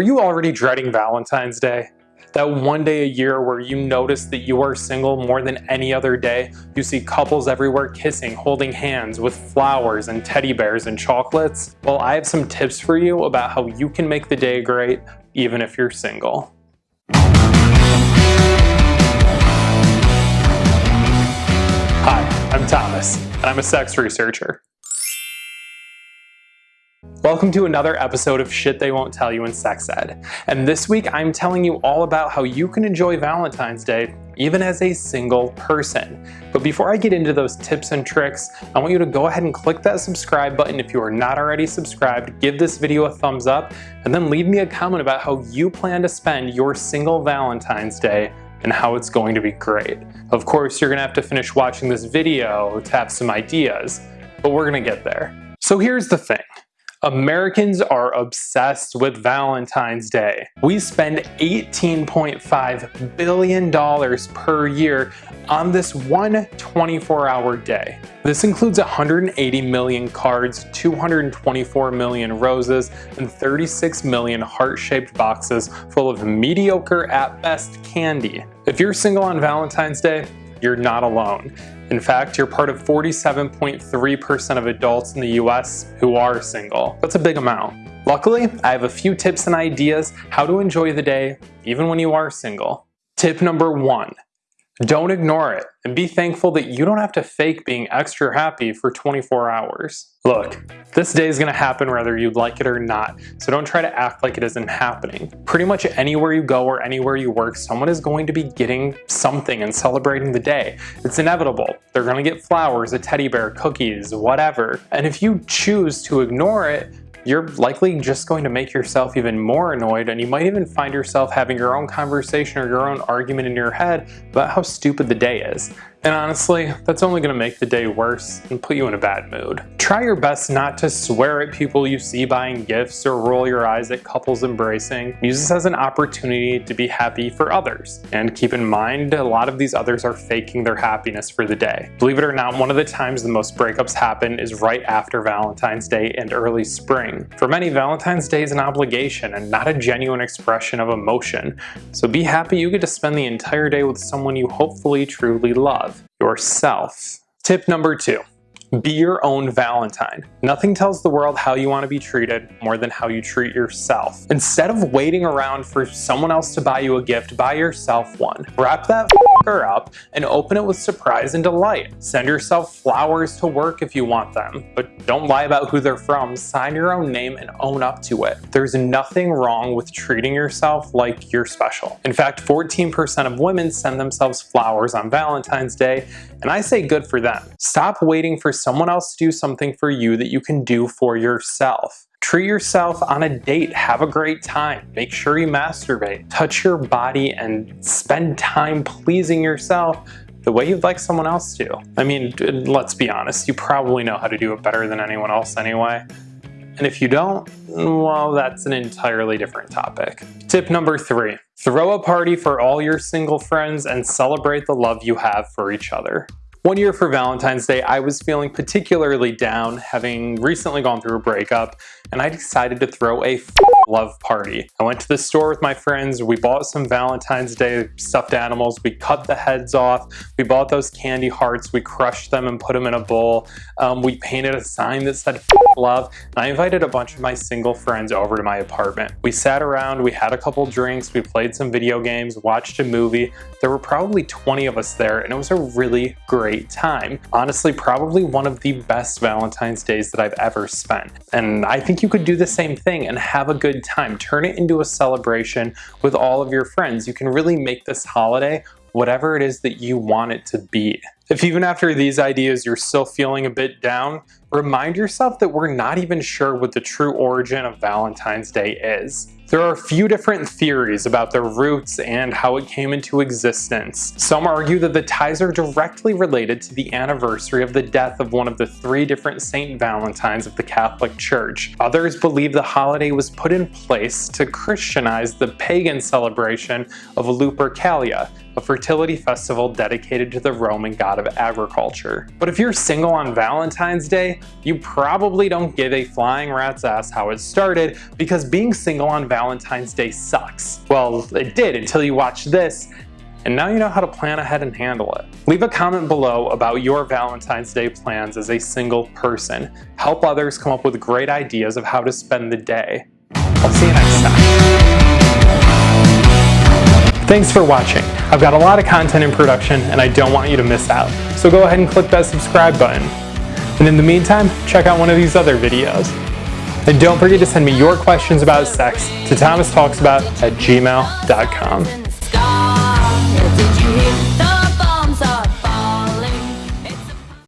Are you already dreading Valentine's Day? That one day a year where you notice that you are single more than any other day. You see couples everywhere kissing, holding hands with flowers and teddy bears and chocolates. Well, I have some tips for you about how you can make the day great even if you're single. Hi, I'm Thomas, and I'm a sex researcher. Welcome to another episode of Shit They Won't Tell You in Sex Ed. And this week I'm telling you all about how you can enjoy Valentine's Day even as a single person. But before I get into those tips and tricks, I want you to go ahead and click that subscribe button if you are not already subscribed, give this video a thumbs up, and then leave me a comment about how you plan to spend your single Valentine's Day and how it's going to be great. Of course, you're gonna have to finish watching this video to have some ideas, but we're gonna get there. So here's the thing. Americans are obsessed with Valentine's Day. We spend $18.5 billion per year on this one 24-hour day. This includes 180 million cards, 224 million roses, and 36 million heart-shaped boxes full of mediocre at best candy. If you're single on Valentine's Day, you're not alone. In fact, you're part of 47.3% of adults in the US who are single. That's a big amount. Luckily, I have a few tips and ideas how to enjoy the day even when you are single. Tip number one, don't ignore it and be thankful that you don't have to fake being extra happy for 24 hours. Look, this day is gonna happen whether you like it or not, so don't try to act like it isn't happening. Pretty much anywhere you go or anywhere you work, someone is going to be getting something and celebrating the day. It's inevitable. They're gonna get flowers, a teddy bear, cookies, whatever. And if you choose to ignore it, you're likely just going to make yourself even more annoyed and you might even find yourself having your own conversation or your own argument in your head about how stupid the day is. And honestly, that's only going to make the day worse and put you in a bad mood. Try your best not to swear at people you see buying gifts or roll your eyes at couples embracing. Use this as an opportunity to be happy for others. And keep in mind, a lot of these others are faking their happiness for the day. Believe it or not, one of the times the most breakups happen is right after Valentine's Day and early spring. For many, Valentine's Day is an obligation and not a genuine expression of emotion. So be happy you get to spend the entire day with someone you hopefully truly love yourself. Tip number two, be your own Valentine. Nothing tells the world how you want to be treated more than how you treat yourself. Instead of waiting around for someone else to buy you a gift, buy yourself one. Wrap that up and open it with surprise and delight. Send yourself flowers to work if you want them, but don't lie about who they're from. Sign your own name and own up to it. There's nothing wrong with treating yourself like you're special. In fact, 14% of women send themselves flowers on Valentine's Day, and I say good for them. Stop waiting for someone else to do something for you that you can do for yourself. Treat yourself on a date, have a great time, make sure you masturbate, touch your body and spend time pleasing yourself the way you'd like someone else to. I mean, let's be honest, you probably know how to do it better than anyone else anyway. And if you don't, well, that's an entirely different topic. Tip number three, throw a party for all your single friends and celebrate the love you have for each other. One year for Valentine's Day, I was feeling particularly down, having recently gone through a breakup, and I decided to throw a love party. I went to the store with my friends, we bought some Valentine's Day stuffed animals, we cut the heads off, we bought those candy hearts, we crushed them and put them in a bowl, um, we painted a sign that said love, I invited a bunch of my single friends over to my apartment. We sat around, we had a couple drinks, we played some video games, watched a movie. There were probably 20 of us there, and it was a really great time. Honestly, probably one of the best Valentine's Days that I've ever spent. And I think you could do the same thing and have a good time. Turn it into a celebration with all of your friends. You can really make this holiday whatever it is that you want it to be. If even after these ideas you're still feeling a bit down, remind yourself that we're not even sure what the true origin of Valentine's Day is. There are a few different theories about the roots and how it came into existence. Some argue that the ties are directly related to the anniversary of the death of one of the three different Saint Valentines of the Catholic Church. Others believe the holiday was put in place to Christianize the pagan celebration of Lupercalia, a fertility festival dedicated to the Roman god of agriculture. But if you're single on Valentine's Day, you probably don't give a flying rat's ass how it started because being single on Valentine's Day sucks. Well, it did until you watched this and now you know how to plan ahead and handle it. Leave a comment below about your Valentine's Day plans as a single person. Help others come up with great ideas of how to spend the day. I'll see you next time. Thanks for watching. I've got a lot of content in production and I don't want you to miss out. So go ahead and click that subscribe button. And in the meantime, check out one of these other videos. And don't forget to send me your questions about sex to thomastalksabout at gmail.com.